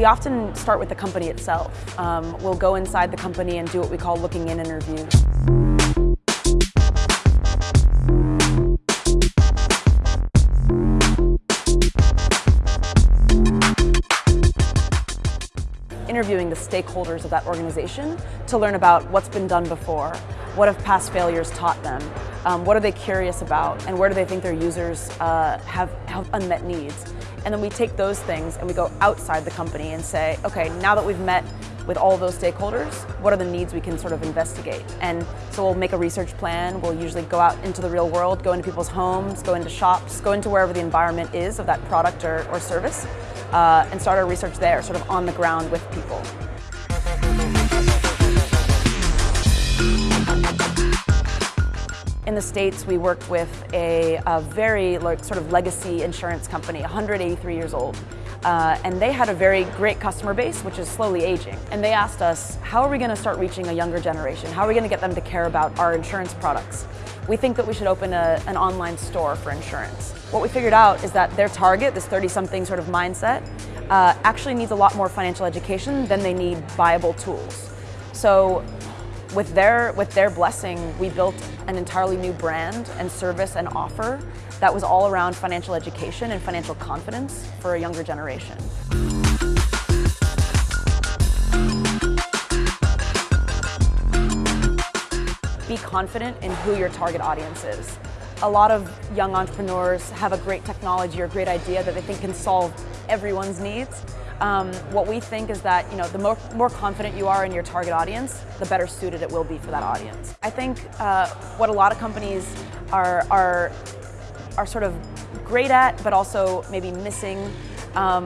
We often start with the company itself. Um, we'll go inside the company and do what we call looking in interviews. interviewing the stakeholders of that organization to learn about what's been done before, what have past failures taught them, um, what are they curious about, and where do they think their users uh, have, have unmet needs. And then we take those things and we go outside the company and say, okay, now that we've met with all those stakeholders, what are the needs we can sort of investigate? And so we'll make a research plan, we'll usually go out into the real world, go into people's homes, go into shops, go into wherever the environment is of that product or, or service, uh, and start our research there, sort of on the ground with people. In the States, we worked with a, a very like, sort of legacy insurance company, 183 years old. Uh, and they had a very great customer base, which is slowly aging. And they asked us, how are we going to start reaching a younger generation? How are we going to get them to care about our insurance products? We think that we should open a, an online store for insurance. What we figured out is that their target, this 30-something sort of mindset, uh, actually needs a lot more financial education than they need viable tools. So with their, with their blessing, we built an entirely new brand and service and offer that was all around financial education and financial confidence for a younger generation. Be confident in who your target audience is. A lot of young entrepreneurs have a great technology or great idea that they think can solve everyone's needs. Um, what we think is that you know the more, more confident you are in your target audience, the better suited it will be for that audience. I think uh, what a lot of companies are, are, are sort of great at, but also maybe missing um,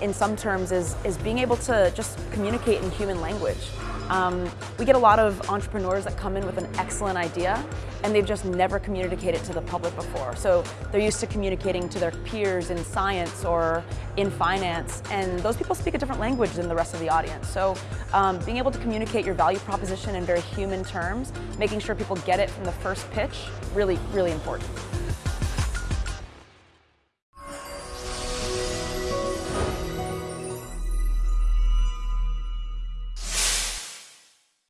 in some terms is, is being able to just communicate in human language. Um, we get a lot of entrepreneurs that come in with an excellent idea and they've just never communicated to the public before. So they're used to communicating to their peers in science or in finance and those people speak a different language than the rest of the audience. So um, being able to communicate your value proposition in very human terms, making sure people get it from the first pitch, really, really important.